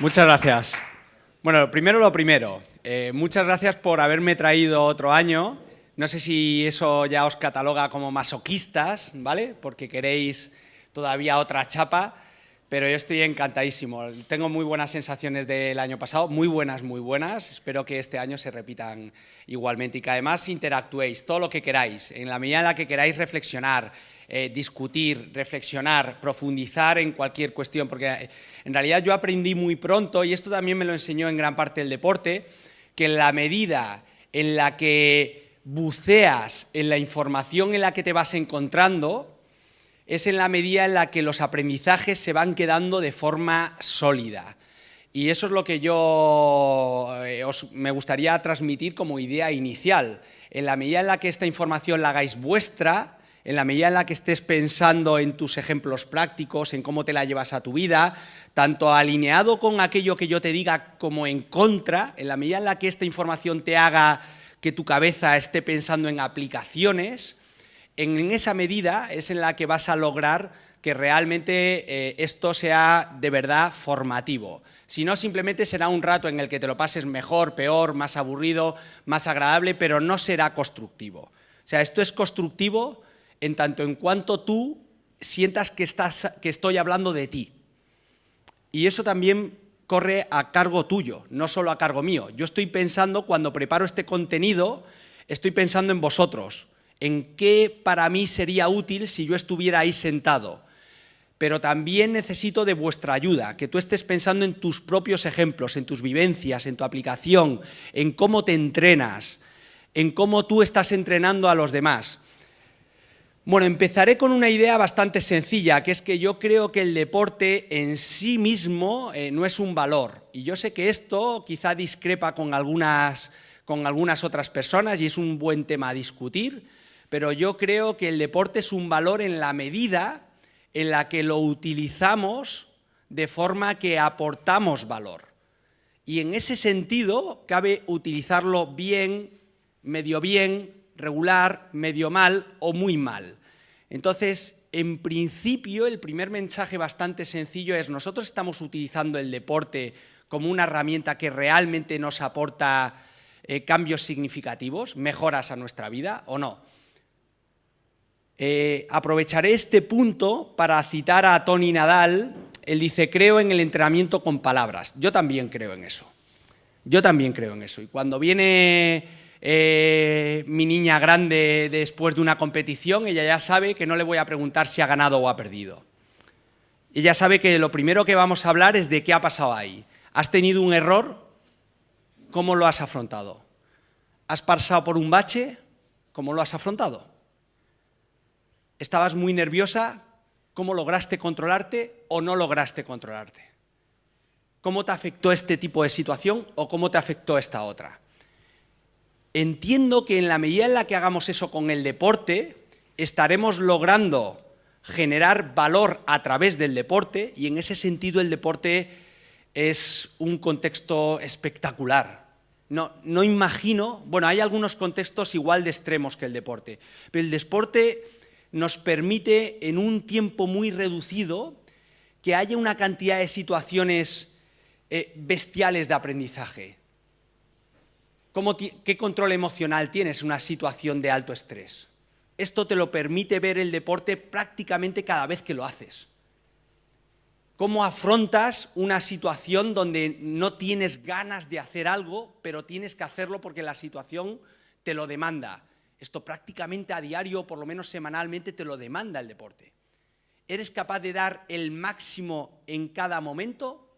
Muchas gracias. Bueno, primero lo primero. Eh, muchas gracias por haberme traído otro año. No sé si eso ya os cataloga como masoquistas, ¿vale? Porque queréis todavía otra chapa, pero yo estoy encantadísimo. Tengo muy buenas sensaciones del año pasado, muy buenas, muy buenas. Espero que este año se repitan igualmente y que además interactuéis todo lo que queráis, en la medida en la que queráis reflexionar, eh, discutir, reflexionar, profundizar en cualquier cuestión, porque eh, en realidad yo aprendí muy pronto, y esto también me lo enseñó en gran parte el deporte, que en la medida en la que buceas en la información en la que te vas encontrando, es en la medida en la que los aprendizajes se van quedando de forma sólida. Y eso es lo que yo eh, os, me gustaría transmitir como idea inicial. En la medida en la que esta información la hagáis vuestra, en la medida en la que estés pensando en tus ejemplos prácticos, en cómo te la llevas a tu vida, tanto alineado con aquello que yo te diga como en contra, en la medida en la que esta información te haga que tu cabeza esté pensando en aplicaciones, en esa medida es en la que vas a lograr que realmente eh, esto sea de verdad formativo. Si no, simplemente será un rato en el que te lo pases mejor, peor, más aburrido, más agradable, pero no será constructivo. O sea, esto es constructivo en tanto en cuanto tú sientas que, estás, que estoy hablando de ti. Y eso también corre a cargo tuyo, no solo a cargo mío. Yo estoy pensando, cuando preparo este contenido, estoy pensando en vosotros, en qué para mí sería útil si yo estuviera ahí sentado. Pero también necesito de vuestra ayuda, que tú estés pensando en tus propios ejemplos, en tus vivencias, en tu aplicación, en cómo te entrenas, en cómo tú estás entrenando a los demás. Bueno, empezaré con una idea bastante sencilla, que es que yo creo que el deporte en sí mismo eh, no es un valor. Y yo sé que esto quizá discrepa con algunas, con algunas otras personas y es un buen tema a discutir, pero yo creo que el deporte es un valor en la medida en la que lo utilizamos de forma que aportamos valor. Y en ese sentido cabe utilizarlo bien, medio bien, regular, medio mal o muy mal. Entonces, en principio, el primer mensaje bastante sencillo es nosotros estamos utilizando el deporte como una herramienta que realmente nos aporta eh, cambios significativos, mejoras a nuestra vida o no. Eh, aprovecharé este punto para citar a Tony Nadal, él dice, creo en el entrenamiento con palabras. Yo también creo en eso. Yo también creo en eso. Y cuando viene eh, mi niña grande después de una competición, ella ya sabe que no le voy a preguntar si ha ganado o ha perdido. Ella sabe que lo primero que vamos a hablar es de qué ha pasado ahí. ¿Has tenido un error? ¿Cómo lo has afrontado? ¿Has pasado por un bache? ¿Cómo lo has afrontado? ¿Estabas muy nerviosa? ¿Cómo lograste controlarte o no lograste controlarte? ¿Cómo te afectó este tipo de situación o cómo te afectó esta otra? Entiendo que en la medida en la que hagamos eso con el deporte, estaremos logrando generar valor a través del deporte y en ese sentido el deporte es un contexto espectacular. No, no imagino, bueno, hay algunos contextos igual de extremos que el deporte, pero el deporte nos permite en un tiempo muy reducido que haya una cantidad de situaciones eh, bestiales de aprendizaje. ¿Qué control emocional tienes en una situación de alto estrés? Esto te lo permite ver el deporte prácticamente cada vez que lo haces. ¿Cómo afrontas una situación donde no tienes ganas de hacer algo, pero tienes que hacerlo porque la situación te lo demanda? Esto prácticamente a diario, por lo menos semanalmente, te lo demanda el deporte. ¿Eres capaz de dar el máximo en cada momento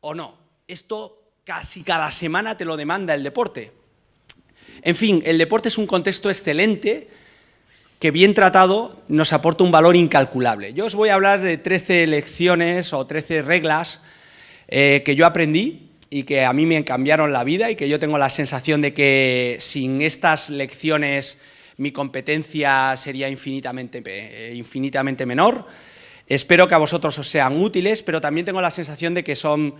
o no? Esto casi cada semana te lo demanda el deporte. En fin, el deporte es un contexto excelente que bien tratado nos aporta un valor incalculable. Yo os voy a hablar de 13 lecciones o 13 reglas eh, que yo aprendí y que a mí me cambiaron la vida y que yo tengo la sensación de que sin estas lecciones mi competencia sería infinitamente, eh, infinitamente menor. Espero que a vosotros os sean útiles, pero también tengo la sensación de que son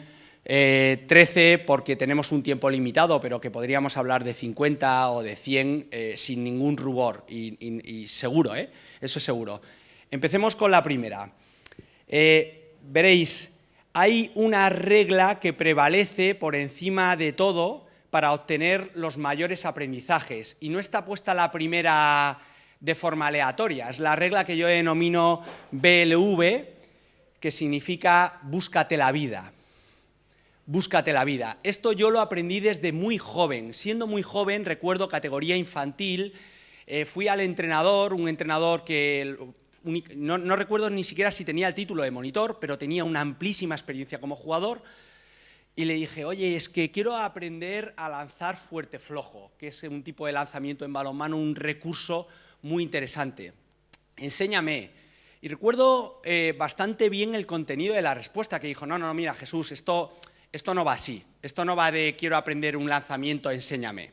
13 eh, porque tenemos un tiempo limitado, pero que podríamos hablar de 50 o de 100 eh, sin ningún rubor, y, seguro, ¿eh? eso es seguro. Empecemos con la primera. veréis, hay una regla que prevalece por encima de todo para obtener los mayores aprendizajes y no está puesta la primera de forma aleatoria, es la regla que yo denomino BLV, que significa búscate la vida. Búscate la vida. Esto yo lo aprendí desde muy joven. Siendo muy joven, recuerdo categoría infantil, eh, fui al entrenador, un entrenador que no, recuerdo ni siquiera si tenía el título de monitor, pero tenía una amplísima experiencia como jugador, y le dije, oye, es que quiero aprender a lanzar fuerte flojo, que es un tipo de lanzamiento en balonmano, un recurso muy interesante. Enséñame. Y recuerdo eh, bastante bien el contenido de la respuesta, que dijo, no, no, mira, Jesús, esto, esto no va así, esto no va de quiero aprender un lanzamiento, enséñame.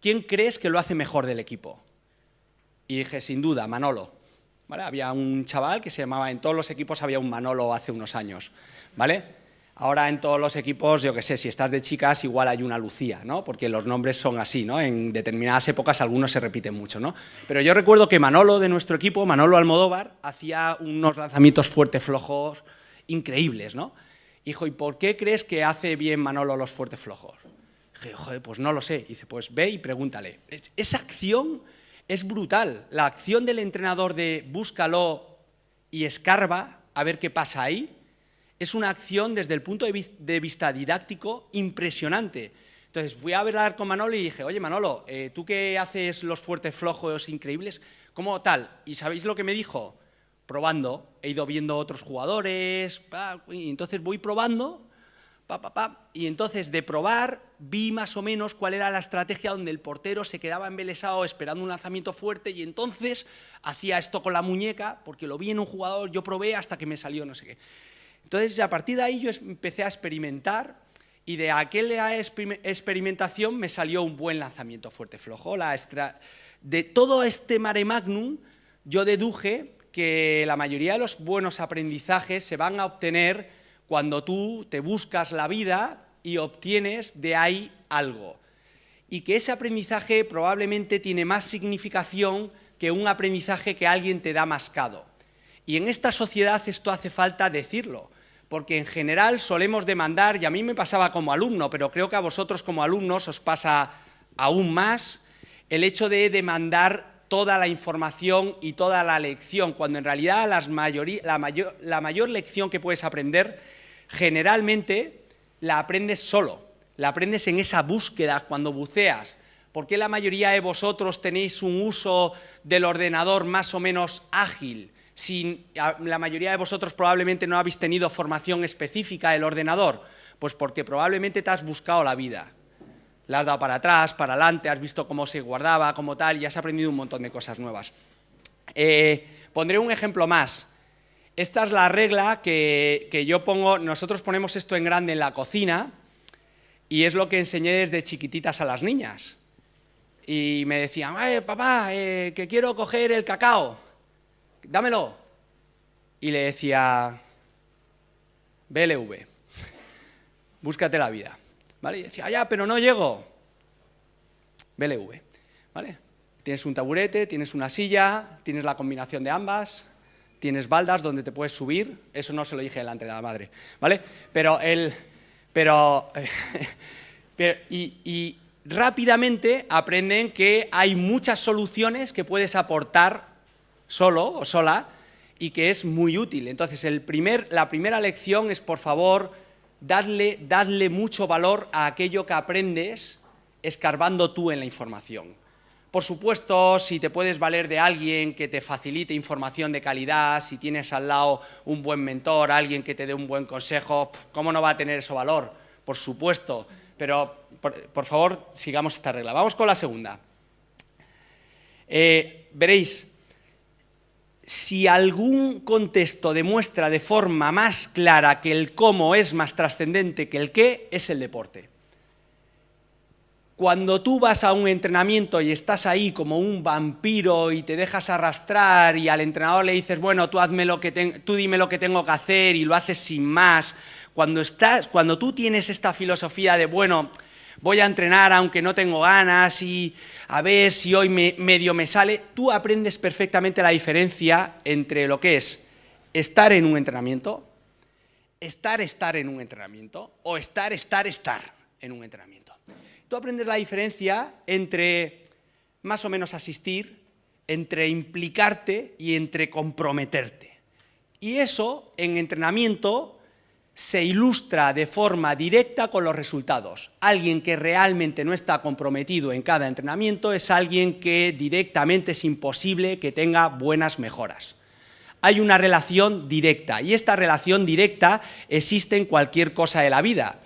¿Quién crees que lo hace mejor del equipo? Y dije, sin duda, Manolo. Había un chaval que se llamaba, en todos los equipos había un Manolo hace unos años, ¿vale? Ahora en todos los equipos, yo qué sé, si estás de chicas igual hay una Lucía, ¿no? Porque los nombres son así, ¿no? En determinadas épocas algunos se repiten mucho, ¿no? Pero yo recuerdo que Manolo de nuestro equipo, Manolo Almodóvar, hacía unos lanzamientos fuertes flojos increíbles, ¿no? Hijo, ¿y por qué crees que hace bien Manolo los fuertes flojos? Dije, joder, pues no lo sé. Dice, pues ve y pregúntale. Esa acción es brutal. La acción del entrenador de búscalo y escarba a ver qué pasa ahí, es una acción desde el punto de vista didáctico impresionante. Entonces fui a hablar con Manolo y dije, oye Manolo, eh, tú que haces los fuertes flojos increíbles, ¿cómo tal? ¿Y sabéis lo que me dijo? Probando, he ido viendo otros jugadores, y entonces voy probando y entonces de probar vi más o menos cuál era la estrategia donde el portero se quedaba embelesado esperando un lanzamiento fuerte y entonces hacía esto con la muñeca, porque lo vi en un jugador, yo probé hasta que me salió no sé qué. Entonces a partir de ahí yo empecé a experimentar y de aquella experimentación me salió un buen lanzamiento fuerte flojo. La de todo este mare magnum yo deduje que la mayoría de los buenos aprendizajes se van a obtener cuando tú te buscas la vida y obtienes de ahí algo. Y que ese aprendizaje probablemente tiene más significación que un aprendizaje que alguien te da mascado. Y en esta sociedad esto hace falta decirlo, porque en general solemos demandar, y a mí me pasaba como alumno, pero creo que a vosotros como alumnos os pasa aún más, el hecho de demandar toda la información y toda la lección, cuando en realidad la, mayor, lección que puedes aprender generalmente la aprendes solo, la aprendes en esa búsqueda cuando buceas. ¿Por qué la mayoría de vosotros tenéis un uso del ordenador más o menos ágil? Si la mayoría de vosotros probablemente no habéis tenido formación específica del ordenador, pues porque probablemente te has buscado la vida. La has dado para atrás, para adelante, has visto cómo se guardaba, como tal, y has aprendido un montón de cosas nuevas. Eh, pondré un ejemplo más. Esta es la regla que, yo pongo, nosotros ponemos esto en grande en la cocina y es lo que enseñé desde chiquititas a las niñas. Y me decían, eh, papá, que quiero coger el cacao, dámelo. Y le decía, BLV, búscate la vida. ¿Vale? Y decía, ya, pero no llego. BLV, ¿vale? Tienes un taburete, tienes una silla, tienes la combinación de ambas, tienes baldas donde te puedes subir, eso no se lo dije delante de la madre, ¿vale? Pero el... Pero... y, rápidamente aprenden que hay muchas soluciones que puedes aportar solo o sola y que es muy útil. Entonces, el primer, la primera lección es, por favor, dadle, dadle mucho valor a aquello que aprendes escarbando tú en la información. Por supuesto, si te puedes valer de alguien que te facilite información de calidad, si tienes al lado un buen mentor, alguien que te dé un buen consejo, ¿cómo no va a tener eso valor? Por supuesto, pero por, favor, sigamos esta regla. Vamos con la segunda. Eh, veréis, si algún contexto demuestra de forma más clara que el cómo es más trascendente que el qué, es el deporte. Cuando tú vas a un entrenamiento y estás ahí como un vampiro y te dejas arrastrar y al entrenador le dices, bueno, tú, hazme lo que tú dime lo que tengo que hacer y lo haces sin más, cuando, estás, cuando tú tienes esta filosofía de, bueno, voy a entrenar aunque no tengo ganas y a ver si hoy medio me sale, tú aprendes perfectamente la diferencia entre lo que es estar en un entrenamiento, estar, estar en un entrenamiento o estar, estar, estar en un entrenamiento. Tú aprendes la diferencia entre más o menos asistir, entre implicarte y entre comprometerte. Y eso en entrenamiento se ilustra de forma directa con los resultados. Alguien que realmente no está comprometido en cada entrenamiento es alguien que directamente es imposible que tenga buenas mejoras. Hay una relación directa y esta relación directa existe en cualquier cosa de la vida.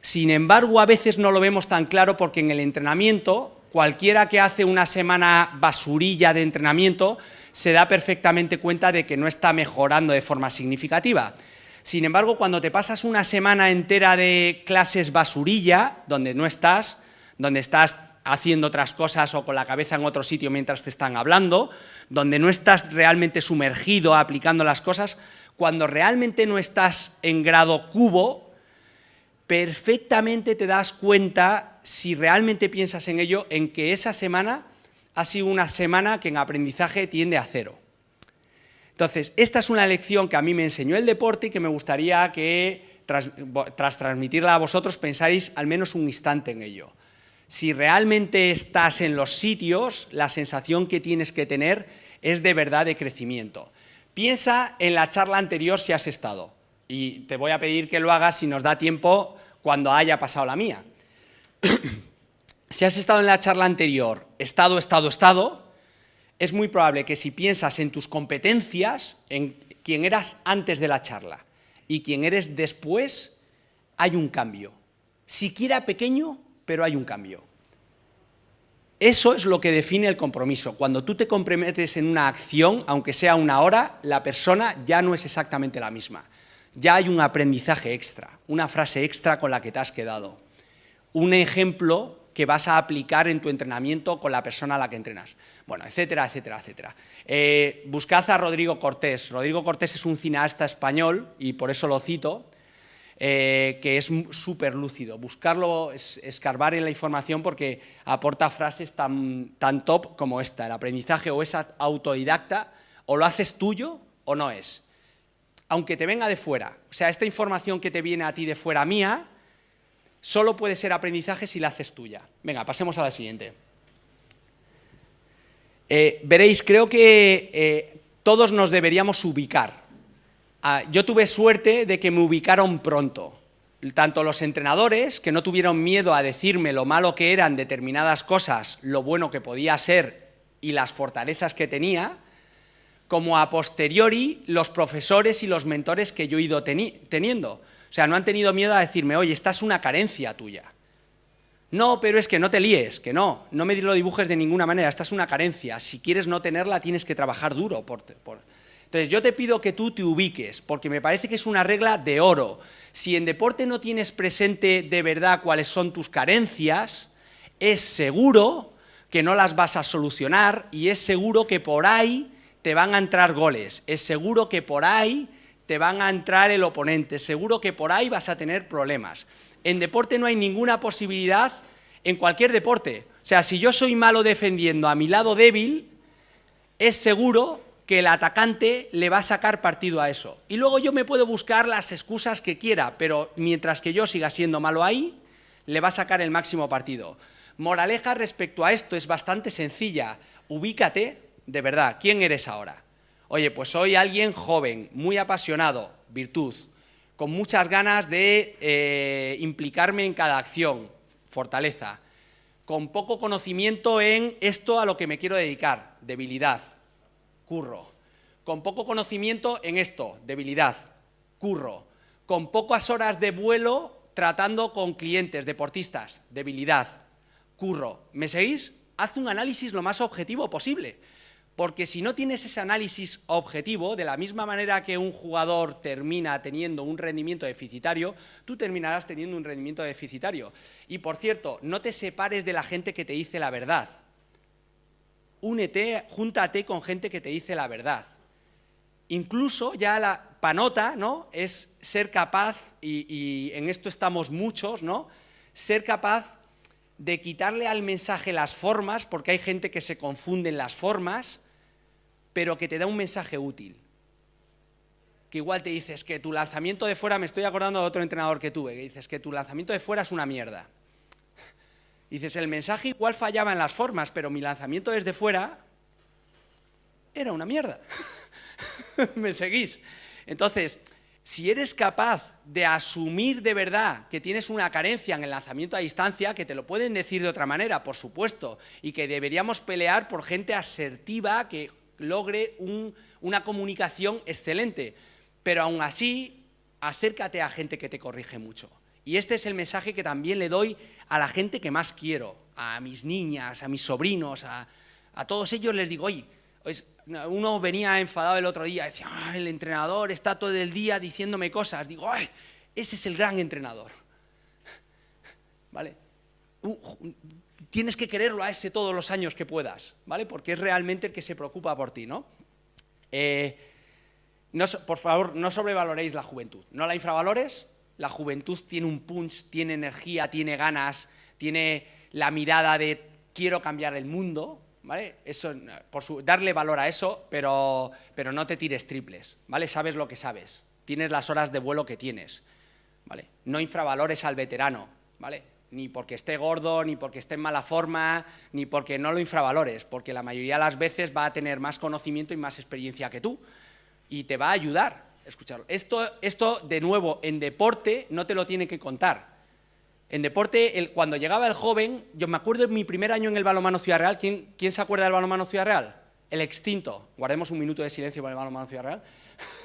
Sin embargo, a veces no lo vemos tan claro porque en el entrenamiento, cualquiera que hace una semana basurilla de entrenamiento se da perfectamente cuenta de que no está mejorando de forma significativa. Sin embargo, cuando te pasas una semana entera de clases basurilla, donde no estás, donde estás haciendo otras cosas o con la cabeza en otro sitio mientras te están hablando, donde no estás realmente sumergido aplicando las cosas, cuando realmente no estás en grado cubo, perfectamente te das cuenta, si realmente piensas en ello, en que esa semana ha sido una semana que en aprendizaje tiende a cero. Entonces, esta es una lección que a mí me enseñó el deporte y que me gustaría que, tras, transmitirla a vosotros, pensáis al menos un instante en ello. Si realmente estás en los sitios, la sensación que tienes que tener es de verdad de crecimiento. Piensa en la charla anterior si has estado, y te voy a pedir que lo hagas si nos da tiempo cuando haya pasado la mía. si has estado en la charla anterior, estado, estado, estado, es muy probable que si piensas en tus competencias, en quién eras antes de la charla y quién eres después, hay un cambio. Siquiera pequeño, pero hay un cambio. Eso es lo que define el compromiso. Cuando tú te comprometes en una acción, aunque sea una hora, la persona ya no es exactamente la misma. Ya hay un aprendizaje extra, una frase extra con la que te has quedado. Un ejemplo que vas a aplicar en tu entrenamiento con la persona a la que entrenas. Bueno, etcétera, etcétera, etcétera. Eh, buscad a Rodrigo Cortés. Rodrigo Cortés es un cineasta español, y por eso lo cito, eh, que es súper lúcido. Buscarlo, es, escarbar en la información porque aporta frases tan, tan top como esta. El aprendizaje o es autodidacta, o lo haces tuyo o no es. Aunque te venga de fuera. O sea, esta información que te viene a ti de fuera mía, solo puede ser aprendizaje si la haces tuya. Venga, pasemos a la siguiente. Eh, veréis, creo que eh, todos nos deberíamos ubicar. Ah, yo tuve suerte de que me ubicaron pronto. Tanto los entrenadores, que no tuvieron miedo a decirme lo malo que eran determinadas cosas, lo bueno que podía ser y las fortalezas que tenía, como a posteriori los profesores y los mentores que yo he ido teniendo. O sea, no han tenido miedo a decirme, oye, esta es una carencia tuya. No, pero es que no te líes, que no, no me lo dibujes de ninguna manera, esta es una carencia. Si quieres no tenerla, tienes que trabajar duro. Entonces, yo te pido que tú te ubiques, porque me parece que es una regla de oro. Si en deporte no tienes presente de verdad cuáles son tus carencias, es seguro que no las vas a solucionar y es seguro que por ahí te van a entrar goles, es seguro que por ahí te van a entrar el oponente, seguro que por ahí vas a tener problemas. En deporte no hay ninguna posibilidad, en cualquier deporte. O sea, si yo soy malo defendiendo a mi lado débil, es seguro que el atacante le va a sacar partido a eso. Y luego yo me puedo buscar las excusas que quiera, pero mientras que yo siga siendo malo ahí, le va a sacar el máximo partido. Moraleja respecto a esto es bastante sencilla. Ubícate, de verdad, ¿quién eres ahora? Oye, pues soy alguien joven, muy apasionado, virtud, con muchas ganas de eh, implicarme en cada acción, fortaleza, con poco conocimiento en esto a lo que me quiero dedicar, debilidad, curro, con poco conocimiento en esto, debilidad, curro, con pocas horas de vuelo tratando con clientes, deportistas, debilidad, curro. ¿Me seguís? Haz un análisis lo más objetivo posible. Porque si no tienes ese análisis objetivo, de la misma manera que un jugador termina teniendo un rendimiento deficitario, tú terminarás teniendo un rendimiento deficitario. Y por cierto, no te separes de la gente que te dice la verdad. Únete, júntate con gente que te dice la verdad. Incluso ya la panota, ¿no? Es ser capaz, y, en esto estamos muchos, ¿no? Ser capaz de quitarle al mensaje las formas, porque hay gente que se confunde en las formas, pero que te da un mensaje útil. que igual te dices que tu lanzamiento de fuera, me estoy acordando de otro entrenador que tuve, que dices que tu lanzamiento de fuera es una mierda. Dices, el mensaje igual fallaba en las formas, pero mi lanzamiento desde fuera era una mierda. ¿Me seguís? Entonces, si eres capaz de asumir de verdad que tienes una carencia en el lanzamiento a distancia, que te lo pueden decir de otra manera, por supuesto, y que deberíamos pelear por gente asertiva que logre una comunicación excelente, pero aún así, acércate a gente que te corrige mucho. Y este es el mensaje que también le doy a la gente que más quiero, a mis niñas, a mis sobrinos, a, todos ellos les digo, oye, uno venía enfadado el otro día, decía, el entrenador está todo el día diciéndome cosas. Digo, ese es el gran entrenador. ¿Vale? Tienes que quererlo a ese todos los años que puedas, ¿vale? Porque es realmente el que se preocupa por ti, ¿no? Eh, no por favor, no sobrevaloréis la juventud, no la infravalores, la juventud tiene un punch, tiene energía, tiene ganas, tiene la mirada de quiero cambiar el mundo, ¿vale? Eso, darle valor a eso, pero, pero no te tires triples, ¿vale? Sabes lo que sabes, tienes las horas de vuelo que tienes, ¿vale? No infravalores al veterano, ¿vale? Ni porque esté gordo, ni porque esté en mala forma, ni porque no lo infravalores, porque la mayoría de las veces va a tener más conocimiento y más experiencia que tú, y te va a ayudar, escucharlo. Esto, esto, de nuevo, en deporte no te lo tiene que contar. En deporte, cuando llegaba el joven, yo me acuerdo de mi primer año en el balonmano Ciudad Real, ¿quién, ¿quién se acuerda del balonmano Ciudad Real? El extinto. Guardemos un minuto de silencio para el balonmano Ciudad Real.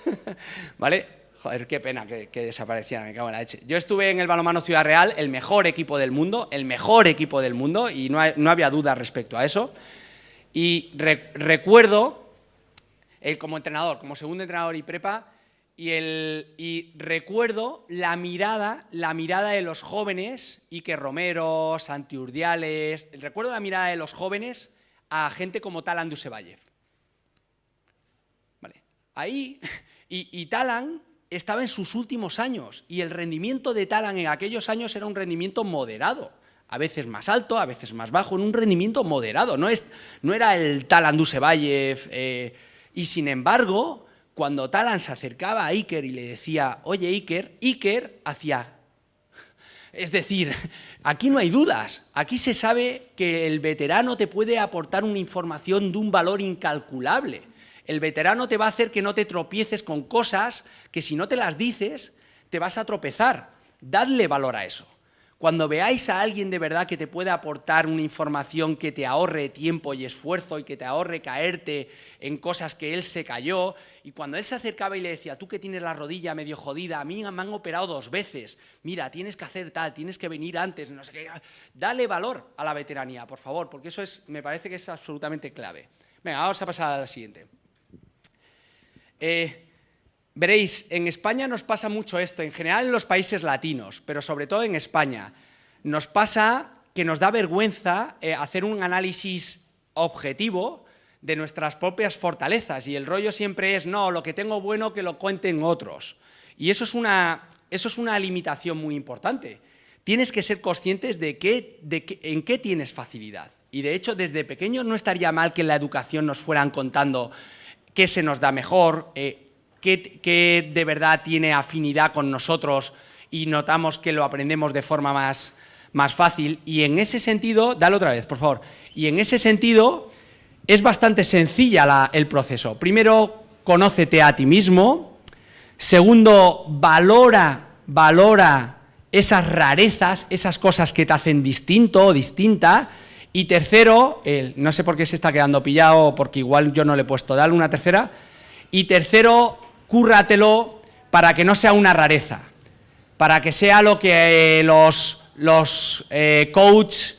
¿Vale? Joder, qué pena que, que, desaparecieran, me cago en la leche. Yo estuve en el balonmano Ciudad Real, el mejor equipo del mundo, el mejor equipo del mundo, y no, no había duda respecto a eso. Y recuerdo, él como entrenador, como segundo entrenador y prepa, y, el, y recuerdo la mirada, la mirada de los jóvenes, Ike Romero, Santi Urdiales, recuerdo la mirada de los jóvenes a gente como Talan Dusevayev. Vale. Ahí, y, y Talan estaba en sus últimos años, y el rendimiento de Talan en aquellos años era un rendimiento moderado a veces más alto, a veces más bajo, en un rendimiento moderado, no, es, no era el Talan Dusevayev, eh, y sin embargo, cuando Talan se acercaba a Iker y le decía, oye Iker, Iker hacía... Es decir, aquí no hay dudas, aquí se sabe que el veterano te puede aportar una información de un valor incalculable. El veterano te va a hacer que no te tropieces con cosas que si no te las dices, te vas a tropezar. Dadle valor a eso. Cuando veáis a alguien de verdad que te puede aportar una información que te ahorre tiempo y esfuerzo y que te ahorre caerte en cosas que él se cayó, y cuando él se acercaba y le decía, tú que tienes la rodilla medio jodida, a mí me han operado dos veces, mira, tienes que hacer tal, tienes que venir antes, no sé qué, dale valor a la veteranía, por favor, porque eso es, me parece que es absolutamente clave. Venga, vamos a pasar a la siguiente. Eh, Veréis, en España nos pasa mucho esto, en general en los países latinos, pero sobre todo en España. Nos pasa que nos da vergüenza eh, hacer un análisis objetivo de nuestras propias fortalezas y el rollo siempre es, no, lo que tengo bueno que lo cuenten otros. Y eso es una, eso es una limitación muy importante. Tienes que ser conscientes de, qué, de en qué tienes facilidad. Y de hecho, desde pequeños no estaría mal que en la educación nos fueran contando qué se nos da mejor, eh, qué, de verdad tiene afinidad con nosotros y notamos que lo aprendemos de forma más, más fácil. Y en ese sentido, dale otra vez, por favor, y en ese sentido es bastante sencilla el proceso. Primero, conócete a ti mismo. Segundo, valora, valora esas rarezas, esas cosas que te hacen distinto o distinta. Y tercero, no sé por qué se está quedando pillado, porque igual yo no le he puesto, dale una tercera. Y tercero, cúrratelo para que no sea una rareza, para que sea lo que eh, los, los eh, coach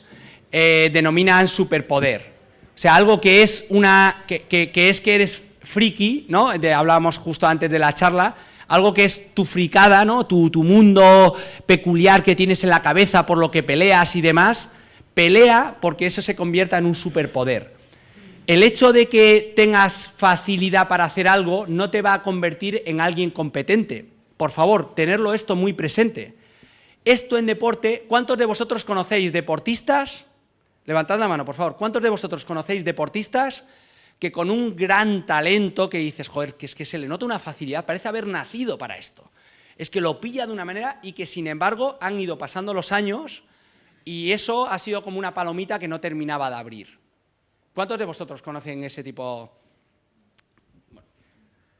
eh, denominan superpoder. O sea, algo que es, una, que, es que eres friki, ¿no? hablábamos justo antes de la charla, algo que es tu fricada, ¿no? Tu, tu, mundo peculiar que tienes en la cabeza por lo que peleas y demás, pelea porque eso se convierta en un superpoder. El hecho de que tengas facilidad para hacer algo no te va a convertir en alguien competente. Por favor, tenerlo esto muy presente. Esto en deporte, ¿cuántos de vosotros conocéis deportistas? Levantad la mano, por favor. ¿Cuántos de vosotros conocéis deportistas que con un gran talento que dices, joder, que es que se le nota una facilidad, parece haber nacido para esto. Es que lo pilla de una manera y que sin embargo han ido pasando los años y eso ha sido como una palomita que no terminaba de abrir. ¿Cuántos de vosotros conocen ese tipo? Bueno,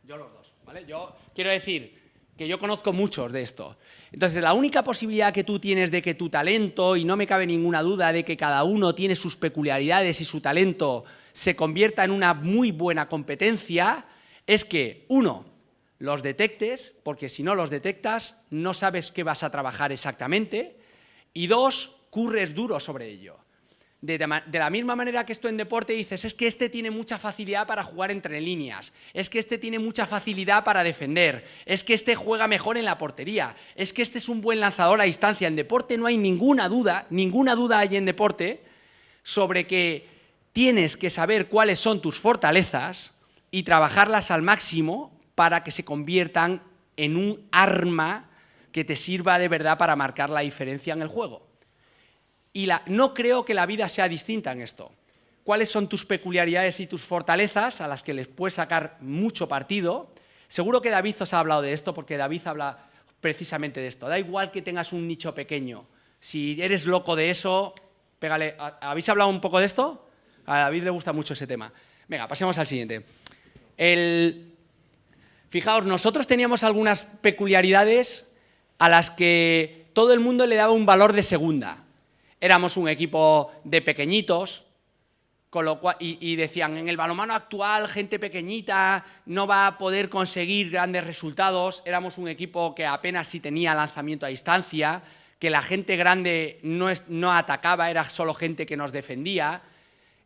yo los dos, ¿vale? Yo quiero decir que yo conozco muchos de esto. Entonces, la única posibilidad que tú tienes de que tu talento, y no me cabe ninguna duda de que cada uno tiene sus peculiaridades y su talento se convierta en una muy buena competencia, es que, uno, los detectes, porque si no los detectas, no sabes qué vas a trabajar exactamente, y dos, curres duro sobre ello. De, la misma manera que esto en deporte dices, es que este tiene mucha facilidad para jugar entre líneas, es que este tiene mucha facilidad para defender, es que este juega mejor en la portería, es que este es un buen lanzador a distancia. En deporte no hay ninguna duda, ninguna duda hay en deporte sobre que tienes que saber cuáles son tus fortalezas y trabajarlas al máximo para que se conviertan en un arma que te sirva de verdad para marcar la diferencia en el juego. Y no creo que la vida sea distinta en esto. ¿Cuáles son tus peculiaridades y tus fortalezas a las que les puedes sacar mucho partido? Seguro que David os ha hablado de esto, porque David habla precisamente de esto. Da igual que tengas un nicho pequeño. Si eres loco de eso, pégale. ¿Habéis hablado un poco de esto? A David le gusta mucho ese tema. Venga, pasemos al siguiente. Fijaos, nosotros teníamos algunas peculiaridades a las que todo el mundo le daba un valor de segunda éramos un equipo de pequeñitos, con lo cual, y, decían, en el balonmano actual, gente pequeñita no va a poder conseguir grandes resultados, éramos un equipo que apenas si tenía lanzamiento a distancia, que la gente grande no, no atacaba, era solo gente que nos defendía,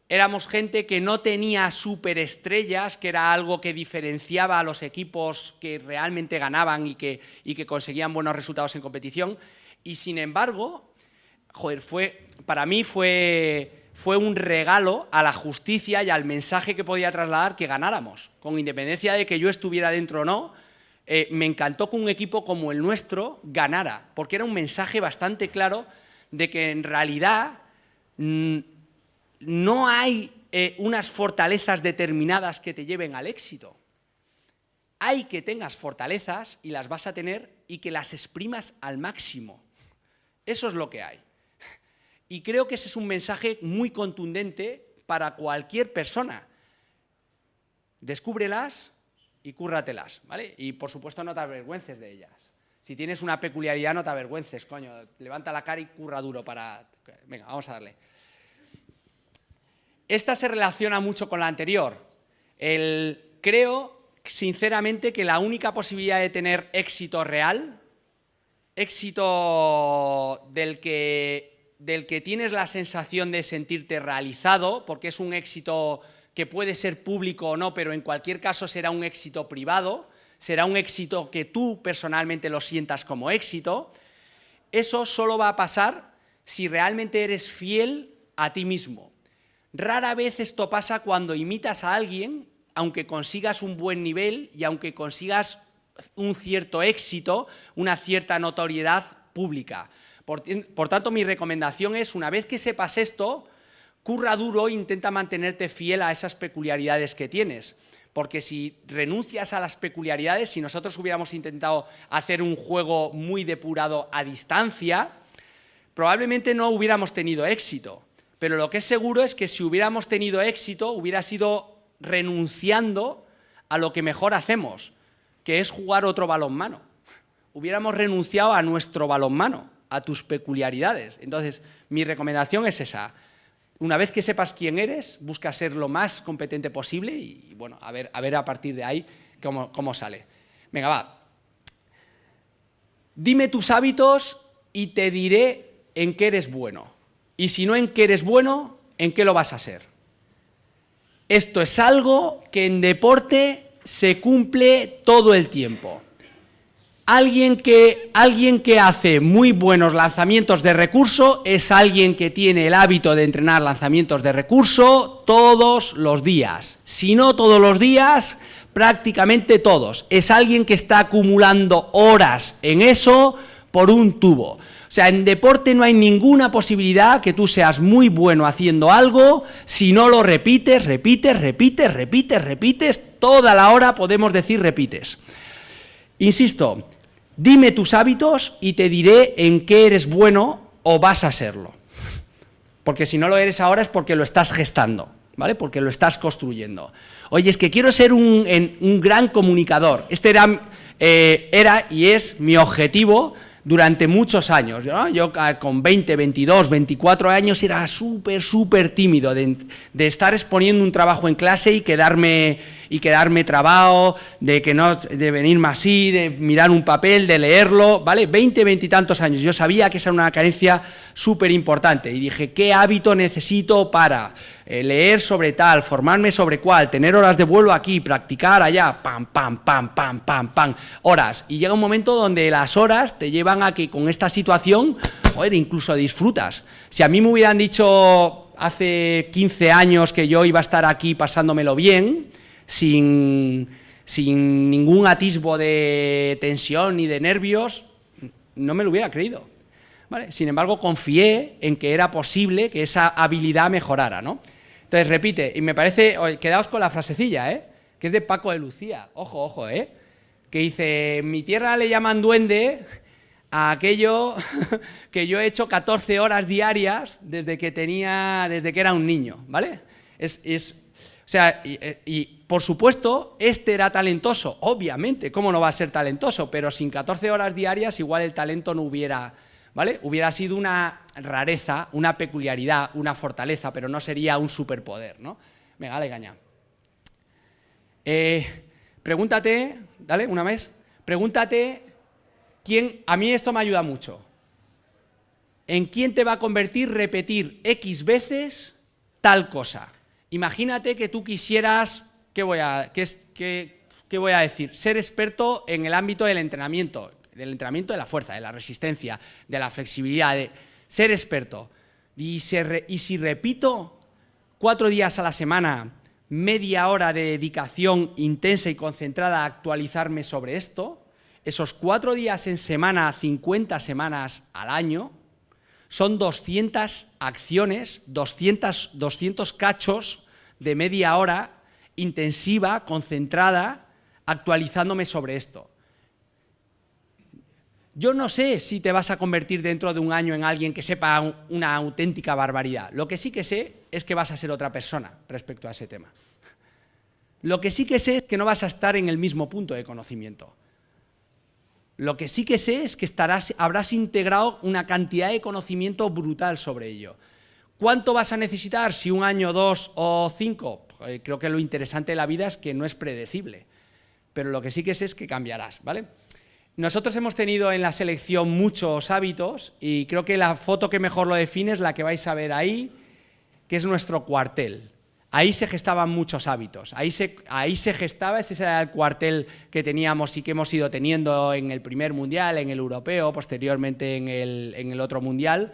éramos gente que no tenía superestrellas, que era algo que diferenciaba a los equipos que realmente ganaban y que, y que conseguían buenos resultados en competición, y sin embargo, joder, fue, para mí fue, fue un regalo a la justicia y al mensaje que podía trasladar que ganáramos, con independencia de que yo estuviera dentro o no, eh, me encantó que un equipo como el nuestro ganara, porque era un mensaje bastante claro de que en realidad mm, no hay eh, unas fortalezas determinadas que te lleven al éxito. Hay que tengas fortalezas y las vas a tener y que las exprimas al máximo. Eso es lo que hay. Y creo que ese es un mensaje muy contundente para cualquier persona. Descúbrelas y cúrratelas, ¿vale? Y por supuesto no te avergüences de ellas. Si tienes una peculiaridad no te avergüences, coño, levanta la cara y curra duro para... Venga, vamos a darle. Esta se relaciona mucho con la anterior. Creo, sinceramente, que la única posibilidad de tener éxito real, éxito del que del que tienes la sensación de sentirte realizado, porque es un éxito que puede ser público o no, pero en cualquier caso será un éxito privado, será un éxito que tú personalmente lo sientas como éxito, eso solo va a pasar si realmente eres fiel a ti mismo. Rara vez esto pasa cuando imitas a alguien, aunque consigas un buen nivel y aunque consigas un cierto éxito, una cierta notoriedad pública. Por, tanto, mi recomendación es, una vez que sepas esto, curra duro e intenta mantenerte fiel a esas peculiaridades que tienes. Porque si renuncias a las peculiaridades, si nosotros hubiéramos intentado hacer un juego muy depurado a distancia, probablemente no hubiéramos tenido éxito. Pero lo que es seguro es que si hubiéramos tenido éxito, hubiera sido renunciando a lo que mejor hacemos, que es jugar otro balonmano. Hubiéramos renunciado a nuestro balonmano a tus peculiaridades. Entonces, mi recomendación es esa. Una vez que sepas quién eres, busca ser lo más competente posible y, bueno, a ver, a ver a partir de ahí cómo, cómo sale. Venga, va. Dime tus hábitos y te diré en qué eres bueno. Y si no en qué eres bueno, en qué lo vas a ser. Esto es algo que en deporte se cumple todo el tiempo. Alguien que, alguien que hace muy buenos lanzamientos de recurso es alguien que tiene el hábito de entrenar lanzamientos de recurso todos los días. Si no todos los días, prácticamente todos. Es alguien que está acumulando horas en eso por un tubo. O sea, en deporte no hay ninguna posibilidad que tú seas muy bueno haciendo algo si no lo repites, repites, repites, repites, repites, toda la hora podemos decir repites. Insisto, dime tus hábitos y te diré en qué eres bueno o vas a serlo. Porque si no lo eres ahora es porque lo estás gestando, ¿vale? Porque lo estás construyendo. Oye, es que quiero ser un, un gran comunicador. Este era, eh, era y es mi objetivo durante muchos años. Yo ah, con 20, 22, 24 años era súper, súper tímido de, estar exponiendo un trabajo en clase y quedarme, y quedarme trabado, de, que no, de venirme así, de mirar un papel, de leerlo, ¿vale? 20, 20 y tantos años. Yo sabía que esa era una carencia súper importante y dije, ¿qué hábito necesito para eh, leer sobre tal, formarme sobre cuál, tener horas de vuelo aquí, practicar allá, pam, pam, pam, pam, pam, pam, horas. Y llega un momento donde las horas te llevan a que con esta situación, joder, incluso disfrutas. Si a mí me hubieran dicho hace 15 años que yo iba a estar aquí pasándomelo bien, sin, sin ningún atisbo de tensión ni de nervios, no me lo hubiera creído. Sin embargo, confié en que era posible que esa habilidad mejorara, ¿no? Entonces, repite, y me parece, quedaos con la frasecilla, ¿eh? que es de Paco de Lucía, ojo, ojo, ¿eh? que dice, mi tierra le llaman duende a aquello que yo he hecho 14 horas diarias desde que tenía, desde que era un niño, ¿vale? Es, o sea, y, y, por supuesto, este era talentoso, obviamente, ¿cómo no va a ser talentoso? Pero sin 14 horas diarias igual el talento no hubiera ¿vale? Hubiera sido una rareza, una peculiaridad, una fortaleza, pero no sería un superpoder, ¿no? Venga, dale caña. Eh, pregúntate, dale, una vez, pregúntate quién, a mí esto me ayuda mucho, ¿en quién te va a convertir repetir X veces tal cosa? Imagínate que tú quisieras, ¿qué voy a, qué, qué, qué voy a decir? Ser experto en el ámbito del entrenamiento, del entrenamiento de la fuerza, de la resistencia, de la flexibilidad, de ser experto. Y, si repito cuatro días a la semana, media hora de dedicación intensa y concentrada a actualizarme sobre esto, esos cuatro días en semana, 50 semanas al año, son 200 acciones, 200, 200 cachos de media hora intensiva, concentrada, actualizándome sobre esto. Yo no sé si te vas a convertir dentro de un año en alguien que sepa una auténtica barbaridad. Lo que sí que sé es que vas a ser otra persona respecto a ese tema. Lo que sí que sé es que no vas a estar en el mismo punto de conocimiento. Lo que sí que sé es que habrás integrado una cantidad de conocimiento brutal sobre ello. ¿Cuánto vas a necesitar? Si un año, dos o cinco. Pues, creo que lo interesante de la vida es que no es predecible. Pero lo que sí que sé es que cambiarás, ¿vale? Nosotros hemos tenido en la selección muchos hábitos y creo que la foto que mejor lo define es la que vais a ver ahí, que es nuestro cuartel. Ahí se gestaban muchos hábitos, ahí se, ahí se gestaba, ese era el cuartel que teníamos y que hemos ido teniendo en el primer mundial, en el europeo, posteriormente en el, en el otro mundial,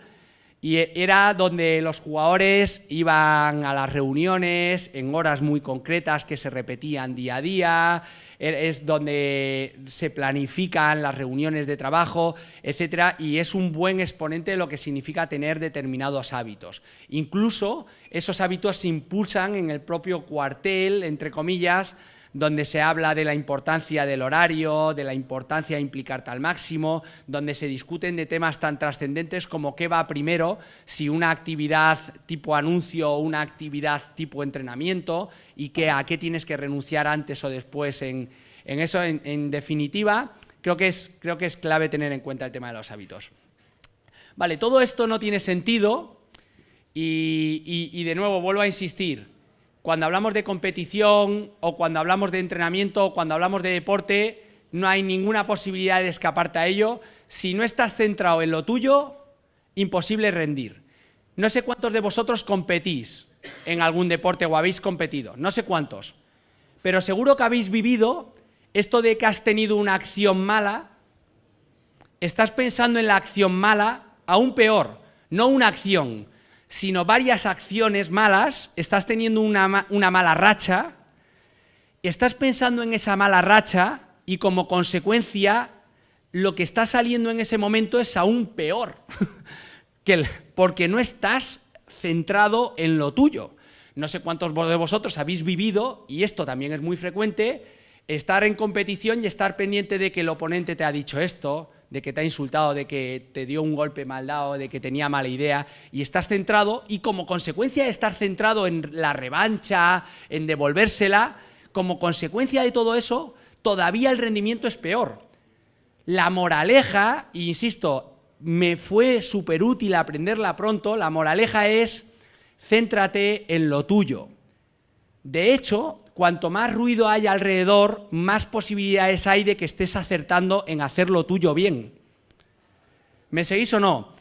y era donde los jugadores iban a las reuniones en horas muy concretas que se repetían día a día, e, es donde se planifican las reuniones de trabajo, etcétera, y es un buen exponente de lo que significa tener determinados hábitos. Incluso esos hábitos se impulsan en el propio cuartel, entre comillas, donde se habla de la importancia del horario, de la importancia de implicarte al máximo, donde se discuten de temas tan trascendentes como qué va primero, si una actividad tipo anuncio o una actividad tipo entrenamiento y que, a qué tienes que renunciar antes o después en, eso. En, definitiva, creo que, es, creo que es clave tener en cuenta el tema de los hábitos. Vale, todo esto no tiene sentido y, y de nuevo vuelvo a insistir, cuando hablamos de competición o cuando hablamos de entrenamiento o cuando hablamos de deporte, no hay ninguna posibilidad de escaparte a ello. Si no estás centrado en lo tuyo, imposible rendir. No sé cuántos de vosotros competís en algún deporte o habéis competido, no sé cuántos, pero seguro que habéis vivido esto de que has tenido una acción mala, estás pensando en la acción mala, aún peor, no una acción, sino varias acciones malas, estás teniendo una, mala racha, estás pensando en esa mala racha y como consecuencia lo que está saliendo en ese momento es aún peor, que porque no estás centrado en lo tuyo. No sé cuántos de vosotros habéis vivido, y esto también es muy frecuente, estar en competición y estar pendiente de que el oponente te ha dicho esto, de que te ha insultado, de que te dio un golpe mal dado, de que tenía mala idea, y estás centrado, y como consecuencia de estar centrado en la revancha, en devolvérsela, como consecuencia de todo eso, todavía el rendimiento es peor. La moraleja, e insisto, me fue súper útil aprenderla pronto, la moraleja es céntrate en lo tuyo. De hecho, cuanto más ruido hay alrededor, más posibilidades hay de que estés acertando en hacer lo tuyo bien. ¿Me seguís o no?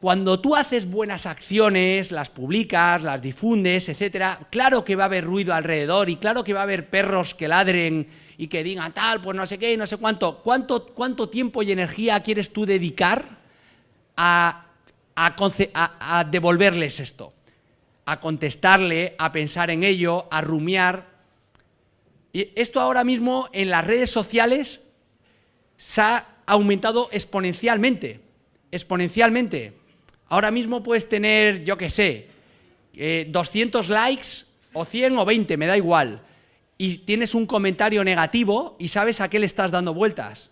Cuando tú haces buenas acciones, las publicas, las difundes, etcétera, claro que va a haber ruido alrededor y claro que va a haber perros que ladren y que digan tal, pues no sé qué, no sé cuánto. ¿Cuánto, cuánto tiempo y energía quieres tú dedicar a, a devolverles esto? A contestarle, a pensar en ello, a rumiar. Y esto ahora mismo en las redes sociales se ha aumentado exponencialmente, exponencialmente. Ahora mismo puedes tener, yo qué sé, 200 eh, likes o 100 o 20, me da igual, y tienes un comentario negativo y sabes a qué le estás dando vueltas.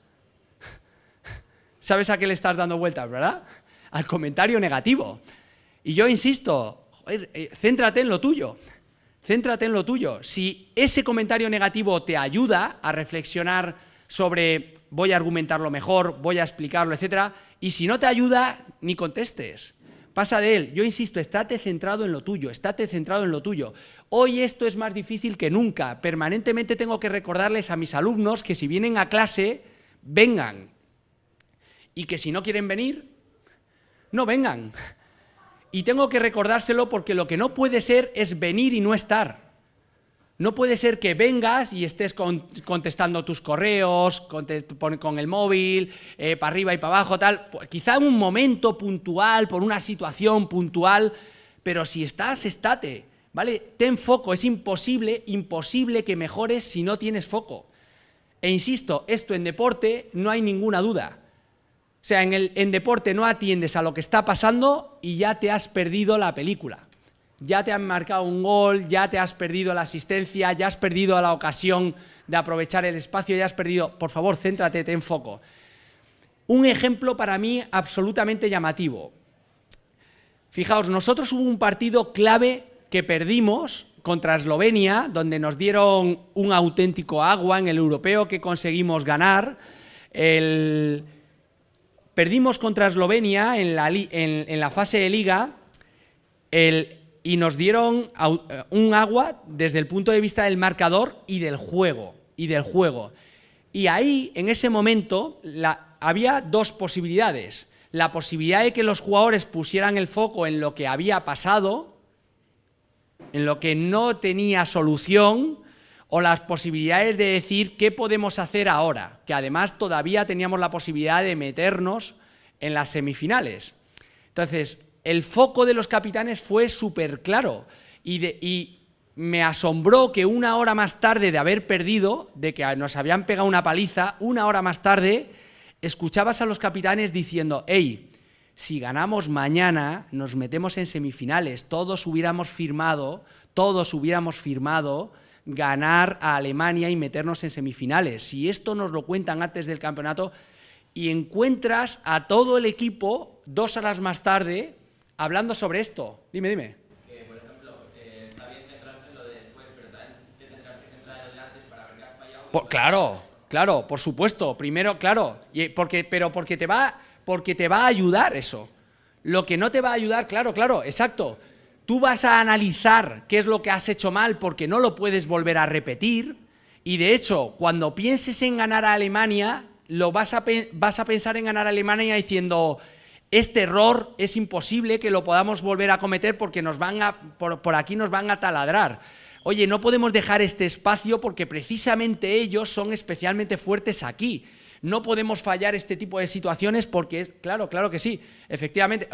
¿Sabes a qué le estás dando vueltas, verdad? Al comentario negativo. Y yo insisto, eh, céntrate en lo tuyo, céntrate en lo tuyo. Si ese comentario negativo te ayuda a reflexionar sobre voy a argumentarlo mejor, voy a explicarlo, etcétera, y si no te ayuda, ni contestes. Pasa de él. Yo insisto, estate centrado en lo tuyo, estate centrado en lo tuyo. Hoy esto es más difícil que nunca. Permanentemente tengo que recordarles a mis alumnos que si vienen a clase, vengan. Y que si no quieren venir, no vengan. Y tengo que recordárselo porque lo que no puede ser es venir y no estar. No puede ser que vengas y estés contestando tus correos, con, el móvil, eh, para arriba y para abajo, tal. Quizá en un momento puntual, por una situación puntual, pero si estás, estate, ¿vale? Ten foco, es imposible, imposible que mejores si no tienes foco. E insisto, esto en deporte no hay ninguna duda. O sea, en, el, en deporte no atiendes a lo que está pasando y ya te has perdido la película. Ya te han marcado un gol, ya te has perdido la asistencia, ya has perdido la ocasión de aprovechar el espacio, ya has perdido... Por favor, céntrate, ten foco. Un ejemplo para mí absolutamente llamativo. Fijaos, nosotros hubo un partido clave que perdimos contra Eslovenia, donde nos dieron un auténtico agua en el europeo que conseguimos ganar. El, Perdimos contra Eslovenia en la, fase de liga y nos dieron eh, un agua desde el punto de vista del marcador y del juego. Y, del juego. y ahí, en ese momento, había dos posibilidades. La posibilidad de que los jugadores pusieran el foco en lo que había pasado, en lo que no tenía solución, o las posibilidades de decir qué podemos hacer ahora, que además todavía teníamos la posibilidad de meternos en las semifinales. Entonces, el foco de los capitanes fue súper claro y, me asombró que una hora más tarde de haber perdido, de que nos habían pegado una paliza, una hora más tarde, escuchabas a los capitanes diciendo, hey, si ganamos mañana, nos metemos en semifinales, todos hubiéramos firmado, todos hubiéramos firmado ganar a Alemania y meternos en semifinales. Si esto nos lo cuentan antes del campeonato y encuentras a todo el equipo dos horas más tarde hablando sobre esto. Dime, dime. por claro, claro, por supuesto. Primero, claro, y porque, pero porque te, va, porque te va a ayudar eso. Lo que no te va a ayudar, claro, claro, exacto tú vas a analizar qué es lo que has hecho mal porque no lo puedes volver a repetir y de hecho, cuando pienses en ganar a Alemania, lo vas a, vas a pensar en ganar a Alemania diciendo este error es imposible que lo podamos volver a cometer porque nos van a, por, por aquí nos van a taladrar. Oye, no podemos dejar este espacio porque precisamente ellos son especialmente fuertes aquí. No podemos fallar este tipo de situaciones porque es, claro, claro que sí, efectivamente,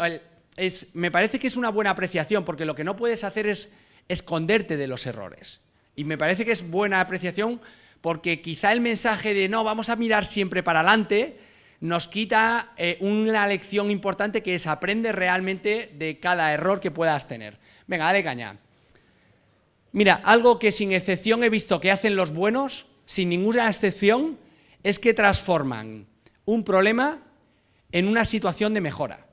me parece que es una buena apreciación, porque lo que no puedes hacer es esconderte de los errores. Y me parece que es buena apreciación porque quizá el mensaje de no, vamos a mirar siempre para adelante, nos quita eh, una lección importante que es aprende realmente de cada error que puedas tener. Venga, dale caña. Mira, algo que sin excepción he visto que hacen los buenos, sin ninguna excepción, es que transforman un problema en una situación de mejora.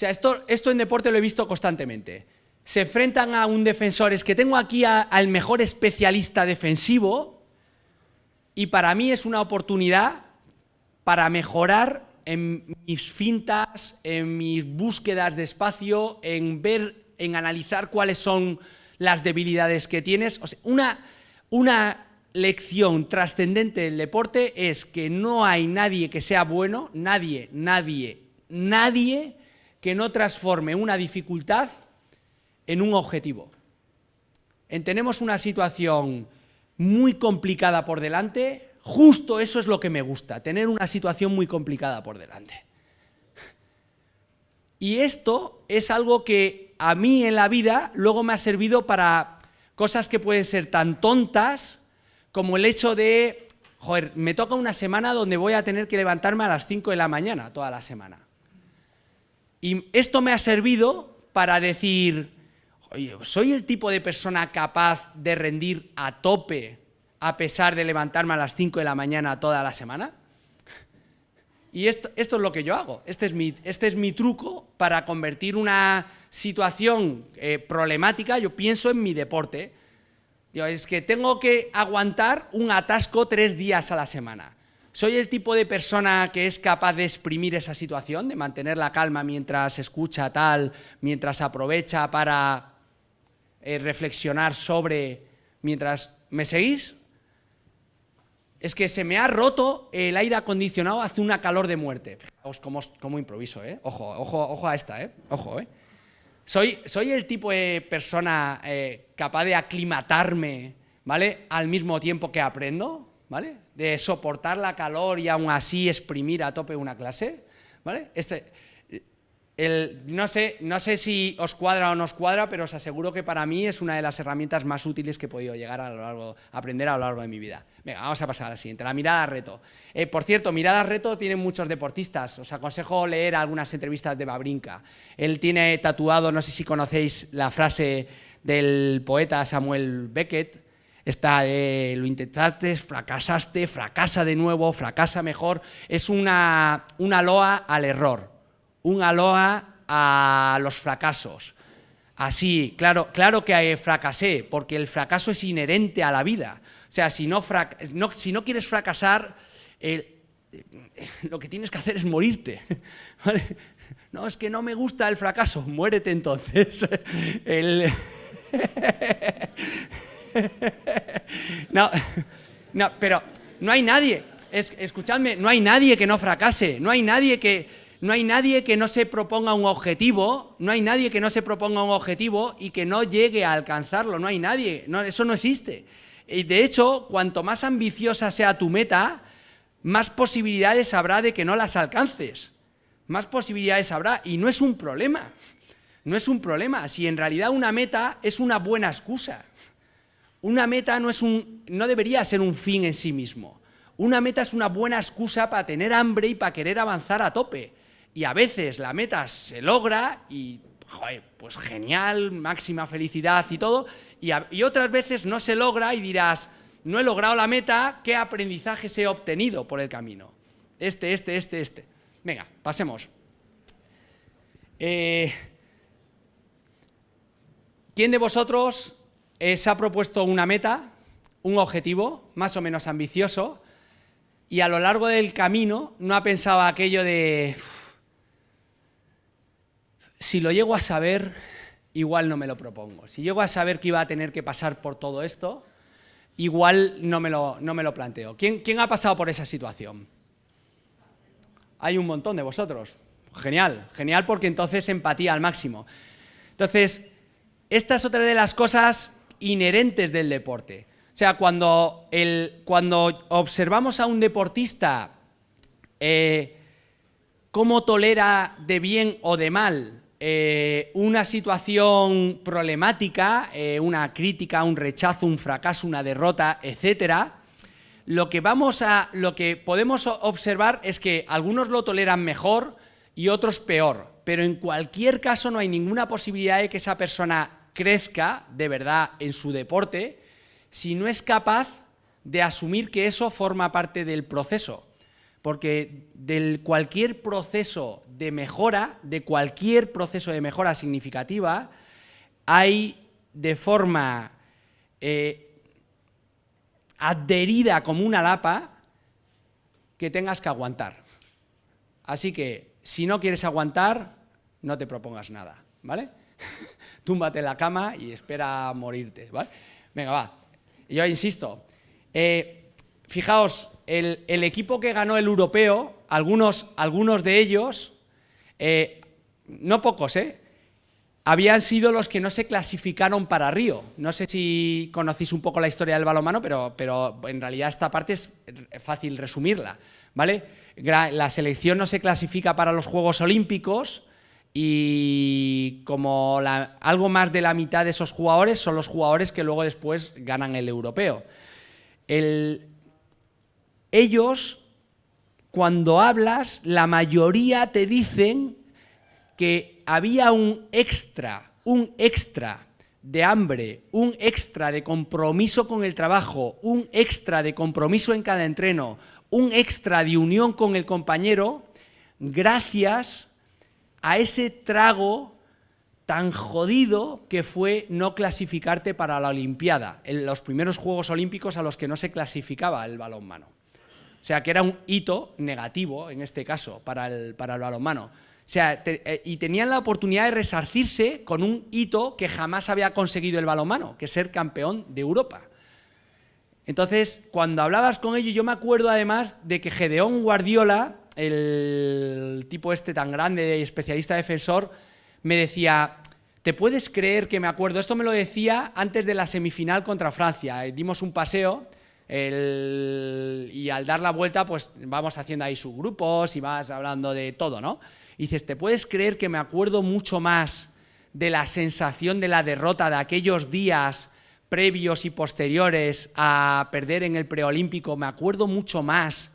Sea, esto, esto en deporte lo he visto constantemente. Se enfrentan a un defensor, es que tengo aquí al mejor especialista defensivo y para mí es una oportunidad para mejorar en mis fintas, en mis búsquedas de espacio, en ver, en analizar cuáles son las debilidades que tienes. O sea, una, una lección trascendente del deporte es que no hay nadie que sea bueno, nadie, nadie, nadie que no transforme una dificultad en un objetivo. En tenemos una situación muy complicada por delante, justo eso es lo que me gusta, tener una situación muy complicada por delante. Y esto es algo que a mí en la vida luego me ha servido para cosas que pueden ser tan tontas como el hecho de, joder, me toca una semana donde voy a tener que levantarme a las 5 de la mañana toda la semana. Y esto me ha servido para decir, ¿soy el tipo de persona capaz de rendir a tope a pesar de levantarme a las 5 de la mañana toda la semana? Y esto, esto, es lo que yo hago, este es mi, este es mi truco para convertir una situación eh, problemática, yo pienso en mi deporte, es que tengo que aguantar un atasco tres días a la semana. ¿Soy el tipo de persona que es capaz de exprimir esa situación, de mantener la calma mientras escucha tal, mientras aprovecha para eh, reflexionar sobre, mientras... ¿Me seguís? Es que se me ha roto el aire acondicionado, hace una calor de muerte. Fijaos cómo, improviso, ¿eh? Ojo, ojo, ojo a esta, ¿eh? Ojo, ¿eh? Soy, soy el tipo de persona eh, capaz de aclimatarme, ¿vale? Al mismo tiempo que aprendo, ¿vale? De soportar la calor y aún así exprimir a tope una clase, ¿vale? Este, no, sé, no sé si os cuadra o no os cuadra, pero os aseguro que para mí es una de las herramientas más útiles que he podido llegar a lo largo, aprender a lo largo de mi vida. Venga, vamos a pasar a la siguiente, la mirada reto. Eh, por cierto, mirada reto tienen muchos deportistas, os aconsejo leer algunas entrevistas de Babrinka. Él tiene tatuado, no sé si conocéis la frase del poeta Samuel Beckett, está lo intentaste, fracasaste, fracasa de nuevo, fracasa mejor, es una, una loa al error un aloha a los fracasos. Así, claro, claro que fracasé, porque el fracaso es inherente a la vida. O sea, si no, si no quieres fracasar, lo que tienes que hacer es morirte. No, es que no me gusta el fracaso, muérete entonces. No, no, pero no hay nadie, escuchadme, no hay nadie que no fracase, no hay nadie que, no hay nadie que no se proponga un objetivo, no hay nadie que no se proponga un objetivo y que no llegue a alcanzarlo, no hay nadie, eso no existe. Y de hecho, cuanto más ambiciosa sea tu meta, más posibilidades habrá de que no las alcances, más posibilidades habrá y no es un problema, no es un problema, si en realidad una meta es una buena excusa. Una meta no, es un, no debería ser un fin en sí mismo. Una meta es una buena excusa para tener hambre y para querer avanzar a tope y a veces la meta se logra y, joder, pues genial, máxima felicidad y todo, y, otras veces no se logra y dirás, no he logrado la meta, ¿qué aprendizajes he obtenido por el camino? Este, este, este, este. Venga, pasemos. Eh, ¿Quién de vosotros se ha propuesto una meta, un objetivo, más o menos ambicioso, y a lo largo del camino no ha pensado aquello de si lo llego a saber, igual no me lo propongo. Si llego a saber que iba a tener que pasar por todo esto, igual no me lo, no me lo planteo. ¿Quién, ¿Quién ha pasado por esa situación? Hay un montón de vosotros. Genial, genial porque entonces empatía al máximo. Entonces, esta es otra de las cosas inherentes del deporte. O sea, cuando, el, cuando observamos a un deportista eh, cómo tolera de bien o de mal eh, una situación problemática, eh, una crítica, un rechazo, un fracaso, una derrota, etcétera, lo que, vamos a, lo que podemos observar es que algunos lo toleran mejor y otros peor, pero en cualquier caso no hay ninguna posibilidad de que esa persona crezca de verdad en su deporte si no es capaz de asumir que eso forma parte del proceso. Porque de cualquier proceso de mejora, de cualquier proceso de mejora significativa, hay de forma eh, adherida como una lapa que tengas que aguantar. Así que, si no quieres aguantar, no te propongas nada, ¿vale? Túmbate en la cama y espera morirte, ¿vale? Venga, va. Yo insisto, eh, fijaos, el, equipo que ganó el europeo, algunos, algunos de ellos, eh, no pocos, ¿eh? habían sido los que no se clasificaron para Río. No sé si conocéis un poco la historia del balonmano, pero, pero en realidad esta parte es fácil resumirla. ¿vale? La selección no se clasifica para los Juegos Olímpicos y como algo más de la mitad de esos jugadores son los jugadores que luego después ganan el europeo. ellos, cuando hablas, la mayoría te dicen que había un extra, un extra de hambre, un extra de compromiso con el trabajo, un extra de compromiso en cada entreno, un extra de unión con el compañero, gracias a ese trago tan jodido que fue no clasificarte para la Olimpiada, en los primeros Juegos Olímpicos a los que no se clasificaba el balonmano. O sea, que era un hito negativo, en este caso, para el, para el balonmano. O sea, eh, y tenían la oportunidad de resarcirse con un hito que jamás había conseguido el balonmano, que es ser campeón de Europa. Entonces, cuando hablabas con ellos, yo me acuerdo además de que Gedeón Guardiola, el tipo este tan grande, especialista defensor, me decía, ¿te puedes creer que me acuerdo? Esto me lo decía antes de la semifinal contra Francia. Eh, dimos un paseo y al dar la vuelta, pues vamos haciendo ahí sus grupos y vas hablando de todo, ¿no? Y dices, ¿te puedes creer que me acuerdo mucho más de la sensación de la derrota de aquellos días previos y posteriores a perder en el preolímpico, me acuerdo mucho más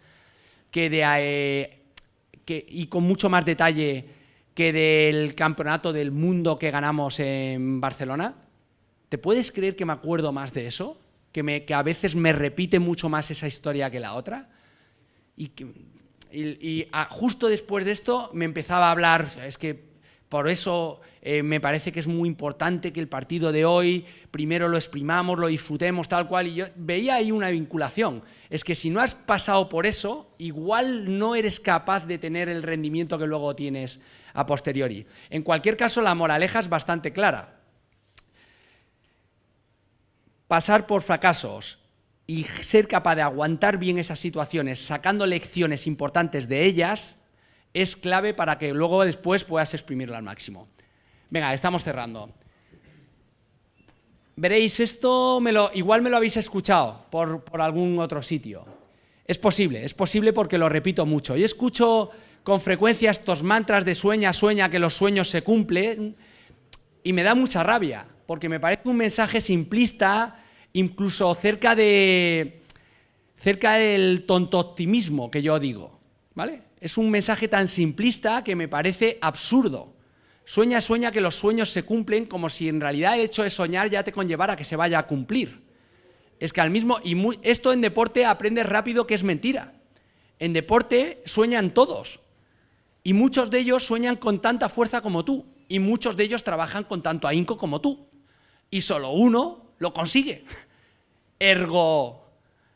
que de, eh, y con mucho más detalle que del campeonato del mundo que ganamos en Barcelona. ¿Te puedes creer que me acuerdo más de eso? Que, me, que a veces me repite mucho más esa historia que la otra. Y, y justo después de esto me empezaba a hablar, es que por eso eh, me parece que es muy importante que el partido de hoy primero lo exprimamos, lo disfrutemos tal cual. Y yo veía ahí una vinculación. Es que si no has pasado por eso, igual no eres capaz de tener el rendimiento que luego tienes a posteriori. En cualquier caso, la moraleja es bastante clara. Pasar por fracasos y ser capaz de aguantar bien esas situaciones, sacando lecciones importantes de ellas, es clave para que luego después puedas exprimirlo al máximo. Venga, estamos cerrando. Veréis, esto me lo, igual me lo habéis escuchado por, por algún otro sitio. Es posible, es posible porque lo repito mucho. Yo escucho con frecuencia estos mantras de sueña, sueña, que los sueños se cumplen, y me da mucha rabia, porque me parece un mensaje simplista, incluso cerca, de, cerca del tonto optimismo que yo digo, ¿vale? Es un mensaje tan simplista que me parece absurdo. Sueña, sueña que los sueños se cumplen como si en realidad el hecho de soñar ya te conllevara que se vaya a cumplir. Es que al mismo, y esto en deporte aprendes rápido que es mentira. En deporte sueñan todos, y muchos de ellos sueñan con tanta fuerza como tú, y muchos de ellos trabajan con tanto ahínco como tú, y solo uno lo consigue. Ergo,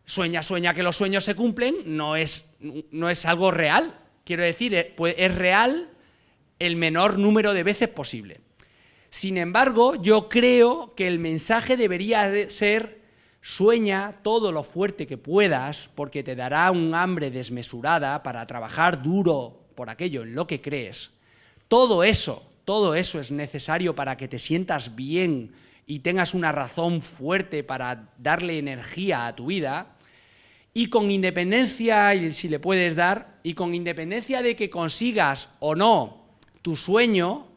sueña, sueña que los sueños se cumplen, no es, no es algo real. Quiero decir, eh, pues, es real el menor número de veces posible. Sin embargo, yo creo que el mensaje debería ser sueña todo lo fuerte que puedas porque te dará un hambre desmesurada para trabajar duro por aquello en lo que crees. Todo eso, todo eso es necesario para que te sientas bien y tengas una razón fuerte para darle energía a tu vida y con independencia, y si le puedes dar, y con independencia de que consigas o no tu sueño,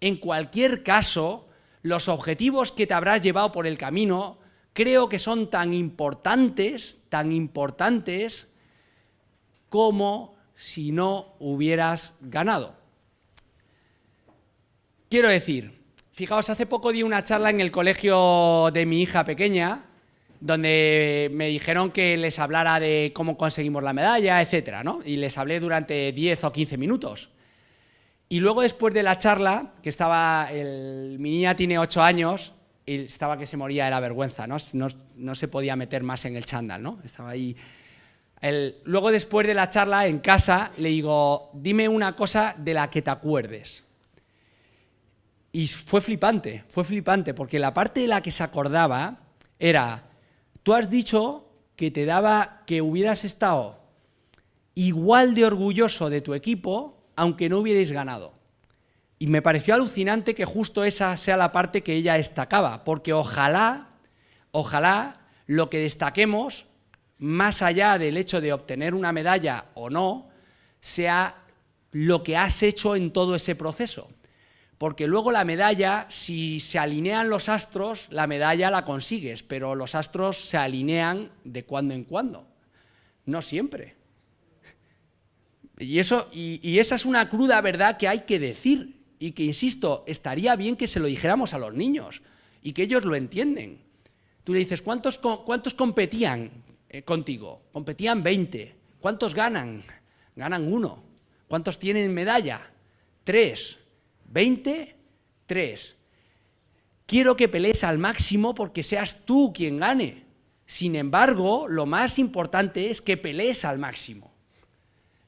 en cualquier caso, los objetivos que te habrás llevado por el camino creo que son tan importantes, tan importantes como si no hubieras ganado. Quiero decir, fijaos, hace poco di una charla en el colegio de mi hija pequeña, donde me dijeron que les hablara de cómo conseguimos la medalla, etcétera, ¿no? Y les hablé durante 10 o 15 minutos. Y luego después de la charla, que estaba, el, mi niña tiene 8 años, y estaba que se moría de la vergüenza, ¿no? No, se podía meter más en el chándal, ¿no? Estaba ahí... luego después de la charla en casa le digo, dime una cosa de la que te acuerdes. Y fue flipante, fue flipante, porque la parte de la que se acordaba era, tú has dicho que te daba, que hubieras estado igual de orgulloso de tu equipo, aunque no hubierais ganado. Y me pareció alucinante que justo esa sea la parte que ella destacaba, porque ojalá, ojalá lo que destaquemos, más allá del hecho de obtener una medalla o no, sea lo que has hecho en todo ese proceso. Porque luego la medalla, si se alinean los astros, la medalla la consigues, pero los astros se alinean de cuando en cuando, no siempre. Y, eso, y esa es una cruda verdad que hay que decir, y que, insisto, estaría bien que se lo dijéramos a los niños y que ellos lo entienden. Tú le dices, ¿cuántos, cuántos competían eh, contigo? Competían 20. ¿Cuántos ganan? Ganan uno. ¿Cuántos tienen medalla? Tres. ¿20? Tres. Quiero que pelees al máximo porque seas tú quien gane. Sin embargo, lo más importante es que pelees al máximo.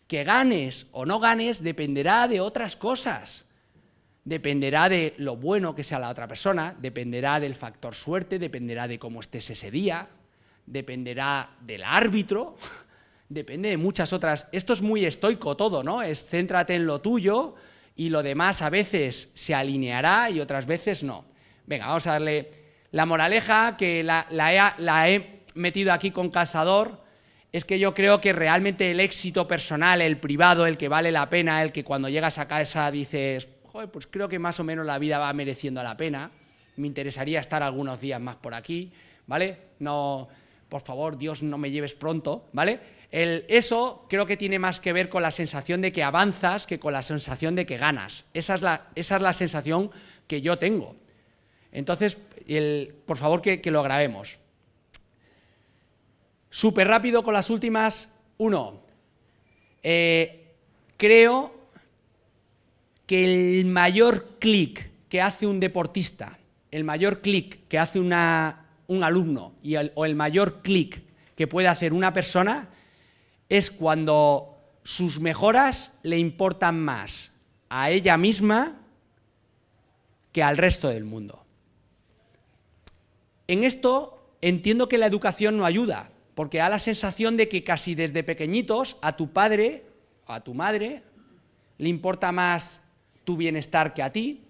Que ganes o no ganes dependerá de otras cosas dependerá de lo bueno que sea la otra persona, dependerá del factor suerte, dependerá de cómo estés ese día, dependerá del árbitro, depende de muchas otras. Esto es muy estoico todo, ¿no? Es céntrate en lo tuyo y lo demás a veces se alineará y otras veces no. Venga, vamos a darle la moraleja que la, he, he metido aquí con calzador, es que yo creo que realmente el éxito personal, el privado, el que vale la pena, el que cuando llegas a casa dices, pues creo que más o menos la vida va mereciendo la pena, me interesaría estar algunos días más por aquí, ¿vale? No, por favor, Dios, no me lleves pronto, ¿vale? Eso creo que tiene más que ver con la sensación de que avanzas que con la sensación de que ganas. Esa es la, esa es la sensación que yo tengo. Entonces, por favor, que, lo grabemos. Súper rápido con las últimas. Uno, eh, creo que el mayor clic que hace un deportista, el mayor clic que hace un alumno y o el mayor clic que puede hacer una persona es cuando sus mejoras le importan más a ella misma que al resto del mundo. En esto entiendo que la educación no ayuda, porque da la sensación de que casi desde pequeñitos a tu padre a tu madre le importa más tu bienestar que a ti,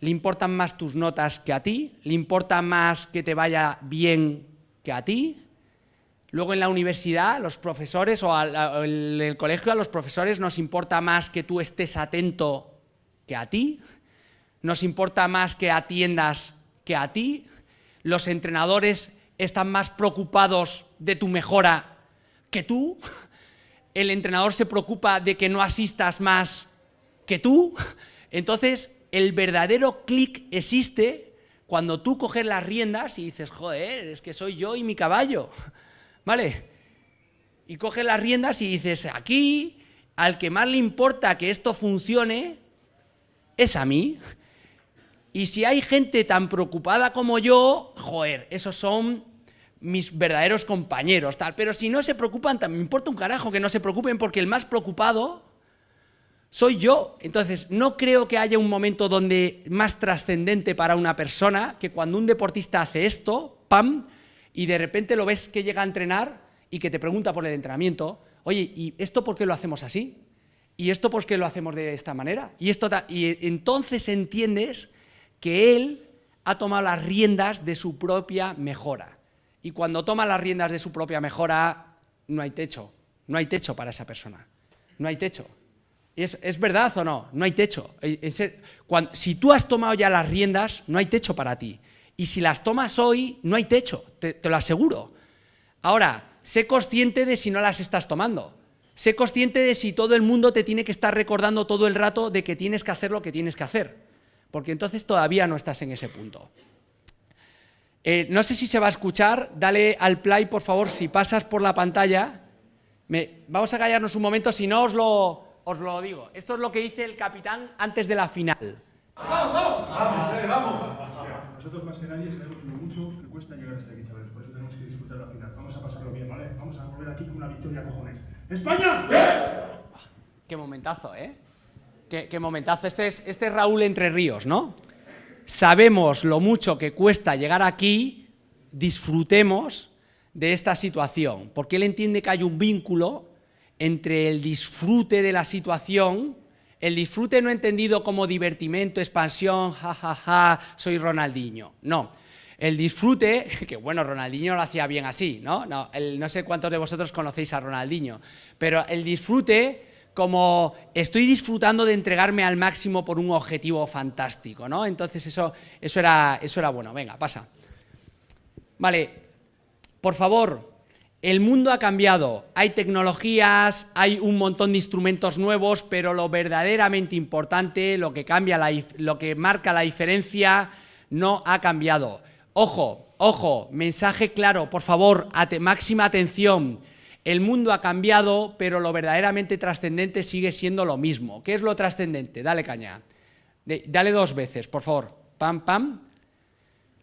le importan más tus notas que a ti, le importa más que te vaya bien que a ti. Luego en la universidad, los profesores, o en el colegio, a los profesores nos importa más que tú estés atento que a ti, nos importa más que atiendas que a ti, los entrenadores están más preocupados de tu mejora que tú, el entrenador se preocupa de que no asistas más que tú, entonces el verdadero clic existe cuando tú coges las riendas y dices, joder, es que soy yo y mi caballo, ¿vale? Y coges las riendas y dices, aquí, al que más le importa que esto funcione, es a mí. Y si hay gente tan preocupada como yo, joder, esos son mis verdaderos compañeros, tal. Pero si no se preocupan, me importa un carajo que no se preocupen porque el más preocupado soy yo. Entonces, no creo que haya un momento donde más trascendente para una persona que cuando un deportista hace esto, ¡pam!, y de repente lo ves que llega a entrenar y que te pregunta por el entrenamiento, oye, ¿y esto por qué lo hacemos así? ¿Y esto por qué lo hacemos de esta manera? Y, esto y entonces entiendes que él ha tomado las riendas de su propia mejora. Y cuando toma las riendas de su propia mejora, no hay techo, no hay techo para esa persona, no hay techo. ¿Es, verdad o no? No hay techo. si tú has tomado ya las riendas, no hay techo para ti. Y si las tomas hoy, no hay techo, te, lo aseguro. Ahora, sé consciente de si no las estás tomando. Sé consciente de si todo el mundo te tiene que estar recordando todo el rato de que tienes que hacer lo que tienes que hacer, porque entonces todavía no estás en ese punto. Eh, no sé si se va a escuchar, dale al play, por favor, si pasas por la pantalla. vamos a callarnos un momento, si no os lo, os lo digo. Esto es lo que dice el capitán antes de la final. ¡Vamos, vamos! ¡Vamos, vamos! Nosotros más que nadie sabemos lo mucho que cuesta llegar hasta aquí, chavales. Por eso tenemos que disfrutar la final. Vamos a pasarlo bien, ¿vale? Vamos a volver aquí con una victoria, cojones. ¡España! Qué momentazo, ¿eh? Qué, momentazo. Este es, este es Raúl Entre Ríos, ¿no? Sabemos lo mucho que cuesta llegar aquí, disfrutemos de esta situación, porque él entiende que hay un vínculo entre el disfrute de la situación, el disfrute no entendido como divertimento, expansión, jajaja, ja, ja, soy Ronaldinho, no, el disfrute, que bueno, Ronaldinho lo hacía bien así, ¿no? No, no sé cuántos de vosotros conocéis a Ronaldinho, pero el disfrute como estoy disfrutando de entregarme al máximo por un objetivo fantástico, ¿no? Entonces eso, eso, era, eso era bueno. Venga, pasa. Vale, por favor, el mundo ha cambiado, hay tecnologías, hay un montón de instrumentos nuevos, pero lo verdaderamente importante, lo que, cambia lo que marca la diferencia, no ha cambiado. Ojo, ojo, mensaje claro, por favor, máxima atención. El mundo ha cambiado, pero lo verdaderamente trascendente sigue siendo lo mismo. ¿Qué es lo trascendente? Dale caña. dale dos veces, por favor. Pam, pam.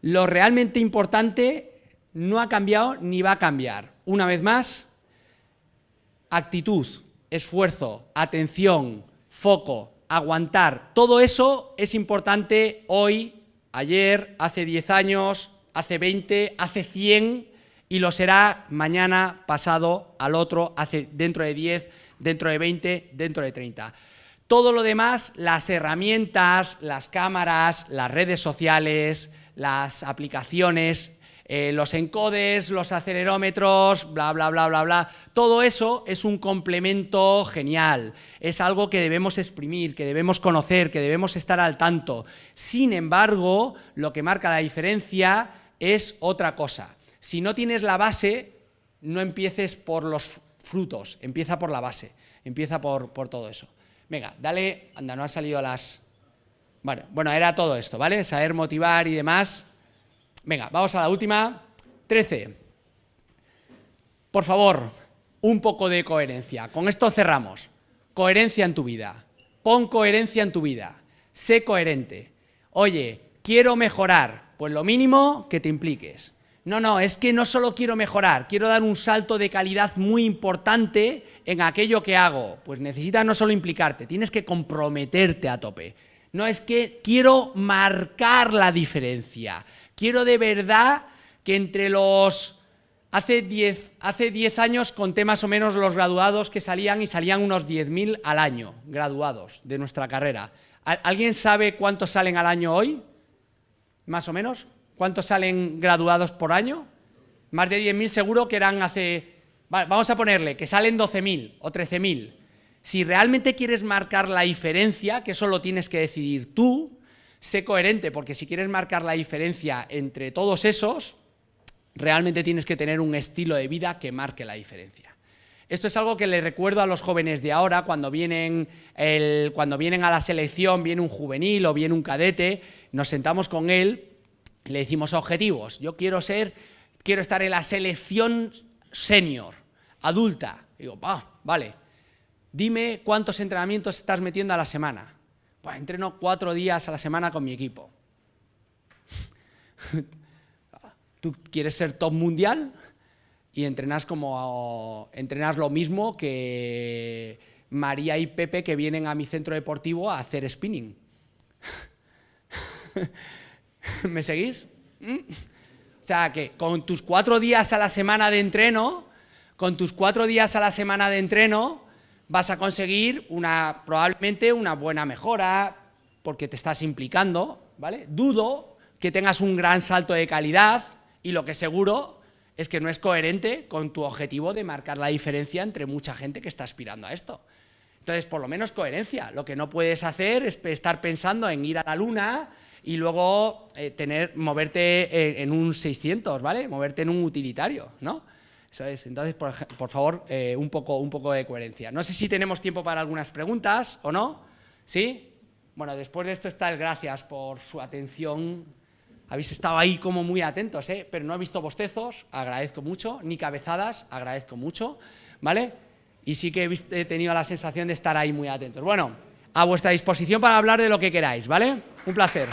Lo realmente importante no ha cambiado ni va a cambiar. Una vez más, actitud, esfuerzo, atención, foco, aguantar. Todo eso es importante hoy ayer, hace 10 años, hace 20, hace 100 y lo será mañana, pasado, al otro, hace, dentro de 10, dentro de 20, dentro de 30. Todo lo demás, las herramientas, las cámaras, las redes sociales, las aplicaciones, eh, los encodes, los acelerómetros, bla, bla, bla, bla, bla. Todo eso es un complemento genial, es algo que debemos exprimir, que debemos conocer, que debemos estar al tanto. Sin embargo, lo que marca la diferencia es otra cosa. Si no tienes la base, no empieces por los frutos, empieza por la base, empieza por, por todo eso. Venga, dale, anda, no han salido las... Bueno, bueno, era todo esto, ¿vale? Saber motivar y demás, Venga, vamos a la última. 13. Por favor, un poco de coherencia. Con esto cerramos. Coherencia en tu vida. Pon coherencia en tu vida. Sé coherente. Oye, quiero mejorar. Pues lo mínimo que te impliques. No, no, es que no solo quiero mejorar, quiero dar un salto de calidad muy importante en aquello que hago. Pues necesitas no solo implicarte, tienes que comprometerte a tope. No es que quiero marcar la diferencia, Quiero de verdad que entre los... Hace 10 hace diez años conté más o menos los graduados que salían y salían unos 10.000 al año, graduados de nuestra carrera. ¿Alguien sabe cuántos salen al año hoy? ¿Más o menos? ¿Cuántos salen graduados por año? Más de 10.000 seguro que eran hace... vamos a ponerle que salen 12.000 o 13.000. Si realmente quieres marcar la diferencia, que eso lo tienes que decidir tú, sé coherente, porque si quieres marcar la diferencia entre todos esos, realmente tienes que tener un estilo de vida que marque la diferencia. Esto es algo que le recuerdo a los jóvenes de ahora, cuando vienen, cuando vienen a la selección, viene un juvenil o viene un cadete, nos sentamos con él le decimos objetivos. Yo quiero ser, quiero estar en la selección senior, adulta. digo, va, vale, dime cuántos entrenamientos estás metiendo a la semana. Pues entreno cuatro días a la semana con mi equipo. ¿Tú quieres ser top mundial? Y entrenas como entrenas lo mismo que María y Pepe que vienen a mi centro deportivo a hacer spinning. ¿Me seguís? ¿Mm? O sea, que con tus cuatro días a la semana de entreno, con tus cuatro días a la semana de entreno, vas a conseguir una, probablemente una buena mejora porque te estás implicando, ¿vale? Dudo que tengas un gran salto de calidad y lo que seguro es que no es coherente con tu objetivo de marcar la diferencia entre mucha gente que está aspirando a esto. Entonces, por lo menos coherencia. Lo que no puedes hacer es estar pensando en ir a la luna, y luego eh, tener, moverte en, un 600, ¿vale? Moverte en un utilitario, ¿no? Entonces, por, favor, eh, un, poco, un poco de coherencia. No sé si tenemos tiempo para algunas preguntas o no. ¿Sí? Bueno, después de esto está el gracias por su atención. Habéis estado ahí como muy atentos, ¿eh? Pero no he visto bostezos, agradezco mucho, ni cabezadas, agradezco mucho, ¿vale? Y sí que he tenido la sensación de estar ahí muy atentos. Bueno, a vuestra disposición para hablar de lo que queráis, ¿vale? Un placer.